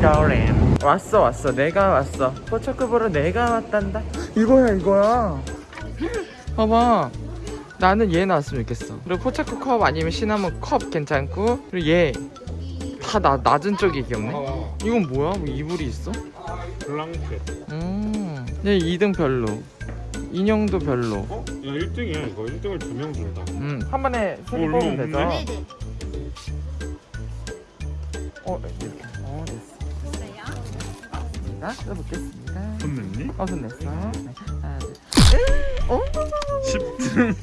랜더램 왔어 왔어 내가 왔어 포차크 보러 내가 왔단다 이거야 이거야 봐봐 나는 얘 나왔으면 좋겠어 그리고 포차크 컵 아니면 시나몬 컵 괜찮고 그리고 얘 다 나, 낮은 쪽이 귀엽네 어, 이건 뭐야? 뭐 이불이 있어? 블랑켓. 음, 얘 2등 별로 인형도 별로 어? 야 1등이야 이거 1등을 두 명 준다. 음, 한 번에 소리 얼마 뽑으면 되죠? 없네? 네네. 어, 이렇게 어, 자, 써보겠습니다 돈 냈니? 어, 손 냈어 네. 하나, 둘 어? 10등.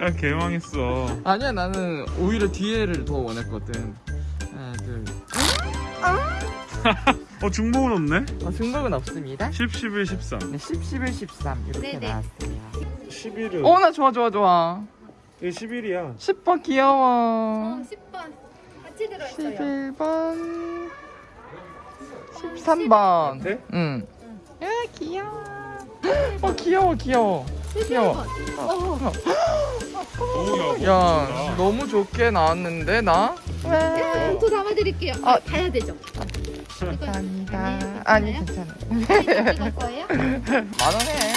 야 개망했어. 아니야 나는 오히려 뒤에를 더 원했거든 하나 둘 어 중복은 없네? 어, 중복은 없습니다 10, 11, 13. 네, 10, 11, 13 이렇게 네네. 나왔어요 11은. 어 나 좋아 좋아 좋아 이게 11이야. 10번 어, 귀여워 10번 같이 들어있어요. 11번 13번 네? 응. 야 귀여워 어 귀여워 귀여워 귀여워 11번. 어, 야 너무 좋게 나왔는데 나? 야, 또 담아드릴게요. 아, 가야 되죠. 감사합니다 네, 아니 괜찮아요? 이거 거예요? 만원 해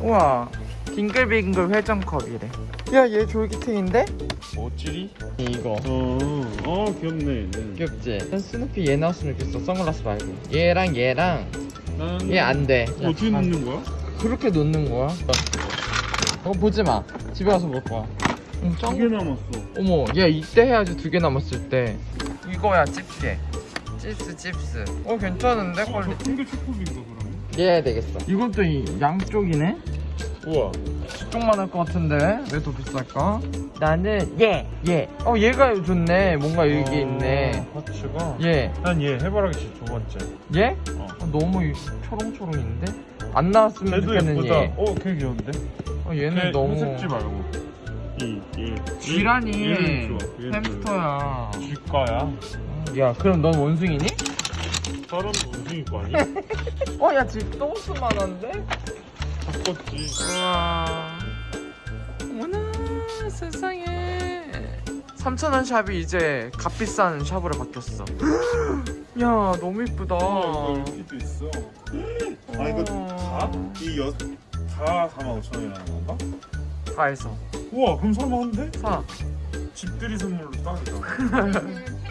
우와 빙글빙글 회전컵이래 야 얘 졸기탱인데? 어찌리? 이거 어, 어 귀엽네 얘는. 귀엽지? 난 스누피 얘 나왔으면 좋겠어 선글라스 말고 얘랑 얘랑 나는 얘 안돼 어떻게 넣는 거야? 그렇게 놓는 거야? 어 보지마 집에 가서 볼 거야 응, 두개 남았어. 어머 얘 이때 해야지 두 개 남았을 때 이거야 집게 칩스 칩스 어 괜찮은데 어, 퀄리티 저큰게 초코빈가 그러면? 얘 되겠어 이것도 이 양쪽이네 우와. 쪽만 할 것 같은데 왜 더 비쌀까? 나는 얘 얘 어 얘가 좋네 뭔가 여기 어, 있네 파츠가. 얘난얘 해바라기 두 번째. 얘? 어. 어, 너무 이- 초롱초롱인데? 안 나왔으면 좋겠는 예쁘다. 얘 어, 걔 귀여운데? 어, 얘는 걔 너무 회색지 말고. 이, 얘. 쥐라니 햄스터야 쥐과야. 야 그럼 넌 원숭이니? 사람 원숭이 거 아니야? 어 야 지금 똥스만한데? 바꿨지. 우와 어머나 세상에 3,000원 샵이 이제 값비싼 샵으로 바뀌었어 야 너무 이쁘다 어, 이거 이렇게도 있어. 아, 이거 다? 이 여, 다 45,000원이라는 건가? 다 해서 우와, 그럼 살만한데? 사 집들이 선물로 딱이다.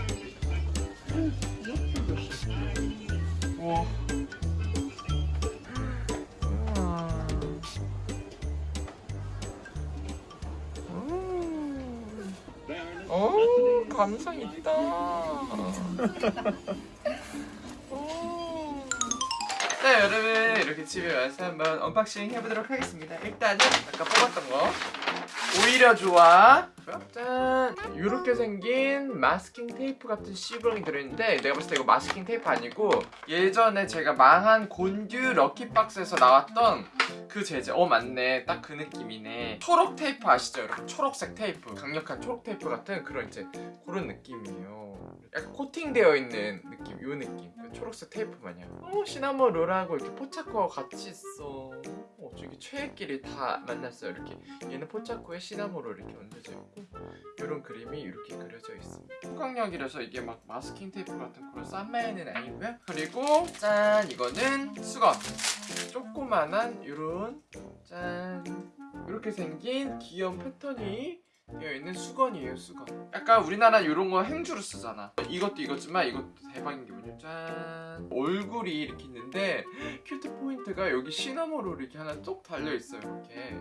감성 있다. 오. 네, 여러분 이렇게 집에 와서 한번 언박싱 해보도록 하겠습니다. 일단은 아까 뽑았던 거. 오히려 좋아. 짠! 이렇게 생긴 마스킹 테이프 같은 시브롱이 들어있는데 내가 봤을 때 이거 마스킹 테이프 아니고 예전에 제가 망한 곤듀 lucky box에서 나왔던 그 재질 어 맞네. 딱 그 느낌이네. 초록 테이프 아시죠? 여러분? 초록색 테이프. 강력한 초록 테이프 같은 그런 이제 그런 느낌이에요. 약간 코팅되어 있는 느낌. 요 느낌. 그 초록색 테이프 마냥. 어 시나모롤하고 이렇게 포차코가 같이 있어. 어 저기 최애끼리 다 만났어요. 이렇게. 얘는 포차코에 시나몬 롤 이렇게 얹어져 있고 이런 그림이 이렇게 그려져 있습니다. 후광력이라서 이게 막 마스킹 테이프 같은 그런 싼마이는 아니고요. 그리고 짠! 이거는 수건. 조그만한 이런 짠! 이렇게 생긴 귀여운 패턴이 되어 있는 수건이에요 수건. 약간 우리나라 이런 거 행주로 쓰잖아. 이것도 이거지만 이것도 대박인 게 뭐냐. 짠. 얼굴이 이렇게 있는데 cute point가 여기 시나몬으로 이렇게 하나 쏙 달려있어요 이렇게.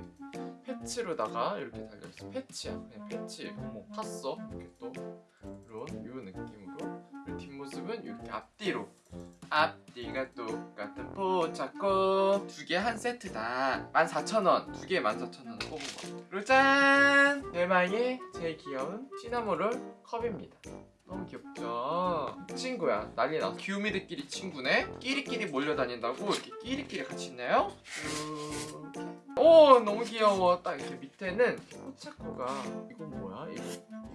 패치로다가 이렇게 달려있어. 패치야. 그냥 패치. 어머 탔어. 이렇게 또. 이런 요 느낌으로 뒷모습은 이렇게 앞뒤로 앞뒤가 똑같은 포차코 두 개 한 세트다 14,000원 두 개 14,000원 뽑은 거 그리고 짠! 대망의 제일 귀여운 시나모롤 컵입니다 너무 귀엽죠? 친구야 난리 났어 귀요미들끼리 친구네 끼리끼리 몰려다닌다고 이렇게 끼리끼리 같이 있나요? 이렇게 오 너무 귀여워 딱 이렇게 밑에는 포차코가 이건 뭐야? 이거,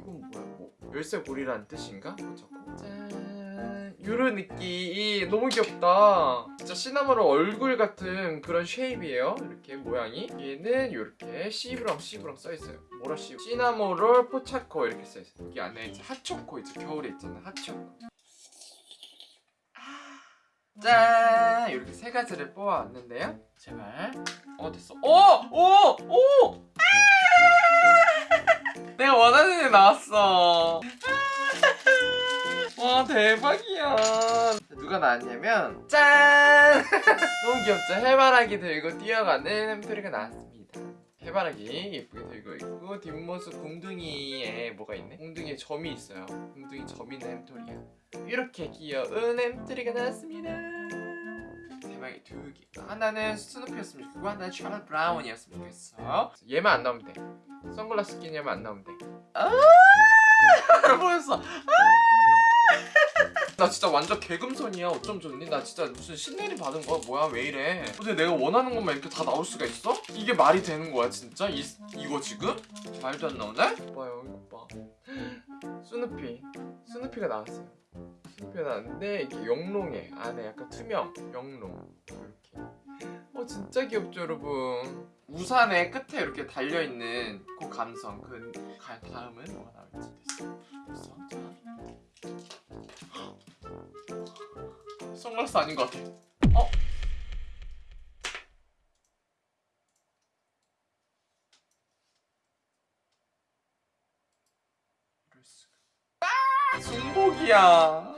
이건 뭐야? 뭐 열쇠 고리라는 뜻인가? 포차코 짠짠 요런 느낌 너무 귀엽다. 진짜 시나모롤 얼굴 같은 그런 shape이에요. 이렇게 모양이. 얘는 이렇게 씨브랑 씨브랑 써있어요. 뭐라 씨? 시나모롤 포차코 이렇게 써있어요. 여기 안에 이제 핫초코 있죠. 겨울에 있잖아. 핫초코. 짠! 이렇게 세 가지를 뽑아왔는데요. 제발. 어 됐어. 오 오오 내가 원하는 애 나왔어 와 대박이야 누가 나왔냐면 짠 너무 귀엽죠 해바라기 들고 뛰어가는 햄토리가 나왔습니다 해바라기 예쁘게 들고 있고 뒷모습 궁둥이에 뭐가 있네 궁둥이에 점이 있어요 궁둥이 점 있는 햄토리야 이렇게 귀여운 햄토리가 나왔습니다 대박이 두 개. 하나는 스누피였으면 좋겠고 하나는 샤럿 브라운이었으면 좋겠어. 얘만 안 나오면 돼. 선글라스 낀 얘만 안 나오면 돼. 아! 보였어. 아! 나 진짜 완전 개금손이야. 어쩜 좋니? 나 진짜 무슨 신내림 받은 거야? 뭐야? 왜 이래? 근데 내가 원하는 것만 이렇게 다 나올 수가 있어? 이게 말이 되는 거야, 진짜? 이, 이거 지금? 말도 안 나오네? 봐요, 이거 봐. 스누피. 스누피가 나왔어요. 스누피가 나왔는데 이게 영롱해. 안에 약간 투명. 영롱. 이렇게. 어 진짜 귀엽죠 여러분. 우산의 끝에 이렇게 달려 있는 그 감성. 그 가- 다음은 뭐가 나올지 됐어. 됐어. 자. 선글라스 아닌 것 같아. 어? 아, 중복이야.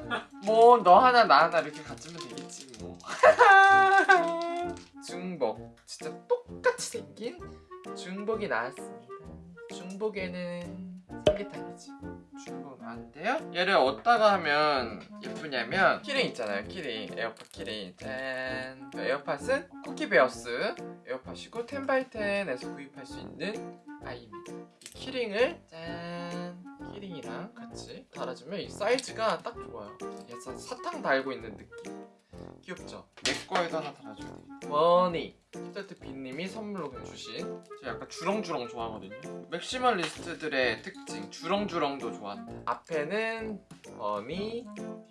뭐 너 하나 나 하나 이렇게 갖추면 되겠지 뭐. 중복. 진짜 똑같이 생긴 중복이 나왔습니다. 중복에는 삼계탕이지. 중복 나왔는데요. 얘를 어디다가 하면 예쁘냐면 key ring 있잖아요. key ring. 에어팟 key ring. 짠. 그 에어팟은 쿠키베어스 에어팟이고 텐바이텐에서 구입할 수 있는 아이입니다. 이 key ring을 짠. key ring이랑 같이 달아주면 이 사이즈가 딱 좋아요. 사탕 달고 있는 느낌. 귀엽죠? 내 거에도 하나 달아줘야 돼. 머니. 히터트 빈님이 선물로 주신. 제가 약간 주렁주렁 좋아하거든요. maximalist들의 특징. 주렁주렁도 좋아한다. 앞에는 머니,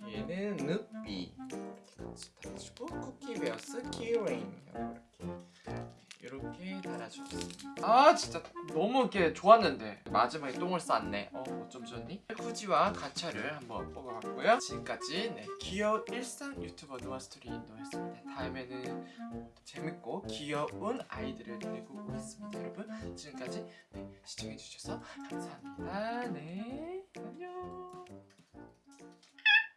뒤에는 누비. 이렇게 같이 달아주고 쿠키베어스 key ring. 이렇게. 이렇게 달아주었습니다. 아 진짜 너무 이렇게 좋았는데 마지막에 똥을 쌌네. 어 어쩜 좋니? 후지와 가차를 한번 뽑아봤고요. 지금까지 네, 귀여운 일상 유튜버 노아스토리 노였습니다. 다음에는 어, 더 재밌고 귀여운 아이들을 데리고 오겠습니다. 여러분 지금까지 네, 시청해주셔서 감사합니다. 네 안녕.